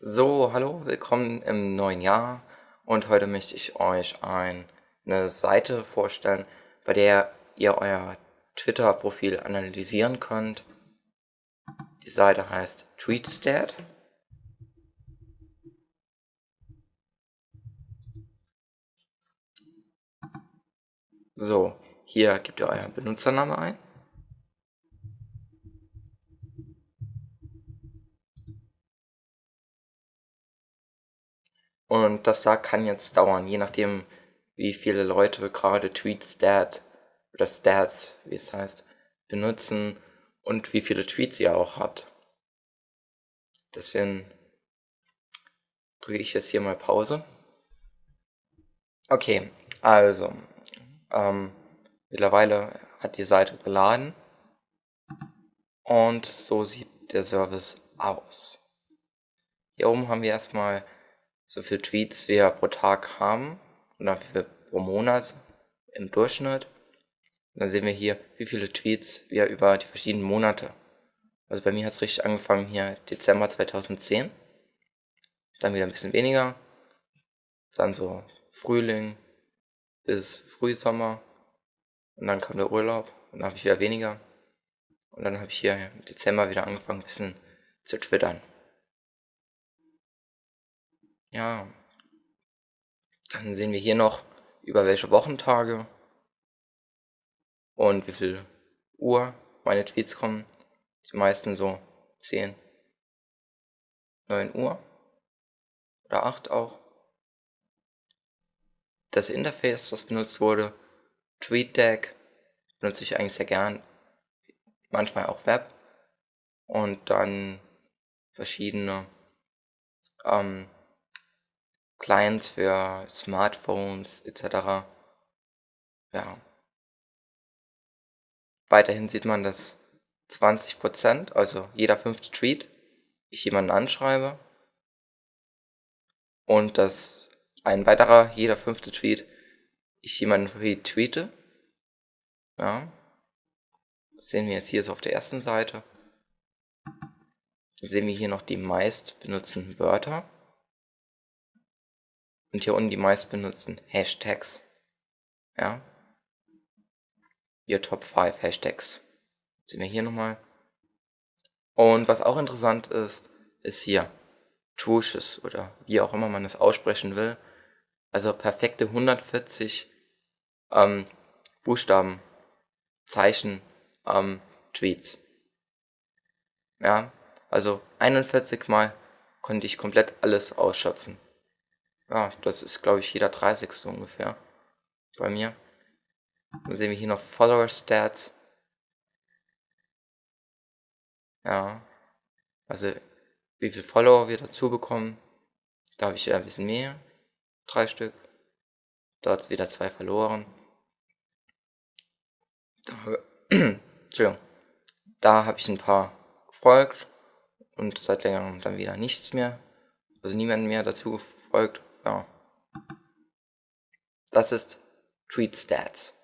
So, hallo, willkommen im neuen Jahr und heute möchte ich euch ein, eine Seite vorstellen, bei der ihr euer Twitter-Profil analysieren könnt. Die Seite heißt TweetStat. So, hier gebt ihr euren Benutzernamen ein. Und das da kann jetzt dauern, je nachdem, wie viele Leute gerade TweetStat oder Stats, wie es heißt, benutzen und wie viele Tweets ihr auch habt. Deswegen drücke ich jetzt hier mal Pause. Okay, also, ähm, mittlerweile hat die Seite geladen und so sieht der Service aus. Hier oben haben wir erstmal so viele Tweets wir pro Tag haben oder wie viel pro Monat im Durchschnitt. Und dann sehen wir hier, wie viele Tweets wir über die verschiedenen Monate. Also bei mir hat es richtig angefangen hier Dezember 2010. Dann wieder ein bisschen weniger. Dann so Frühling bis Frühsommer. Und dann kam der Urlaub und dann habe ich wieder weniger. Und dann habe ich hier im Dezember wieder angefangen, ein bisschen zu twittern. Ja. Dann sehen wir hier noch, über welche Wochentage und wie viel Uhr meine Tweets kommen. Die meisten so 10, 9 Uhr oder 8 auch. Das Interface, das benutzt wurde, TweetDeck, benutze ich eigentlich sehr gern. Manchmal auch Web. Und dann verschiedene ähm, Clients für Smartphones etc. Ja. Weiterhin sieht man, dass 20%, also jeder fünfte Tweet, ich jemanden anschreibe und dass ein weiterer, jeder fünfte Tweet, ich jemanden retweete. Ja. Das sehen wir jetzt hier so auf der ersten Seite. Dann sehen wir hier noch die meist benutzten Wörter. Und hier unten die meist benutzten Hashtags. Ja. Your Top 5 Hashtags. Sehen wir hier nochmal. Und was auch interessant ist, ist hier Trushes oder wie auch immer man es aussprechen will. Also perfekte 140 ähm, Buchstaben, Zeichen, ähm, Tweets. Ja, also 41 Mal konnte ich komplett alles ausschöpfen. Ja, das ist, glaube ich, jeder 30. ungefähr. Bei mir. Dann sehen wir hier noch Follower Stats. Ja. Also, wie viele Follower wir dazu bekommen. Da habe ich ein bisschen mehr. Drei Stück. Dort wieder zwei verloren. Da, Entschuldigung. Da habe ich ein paar gefolgt. Und seit längerem dann wieder nichts mehr. Also niemand mehr dazu gefolgt. Ja. Das ist Tweet Stats.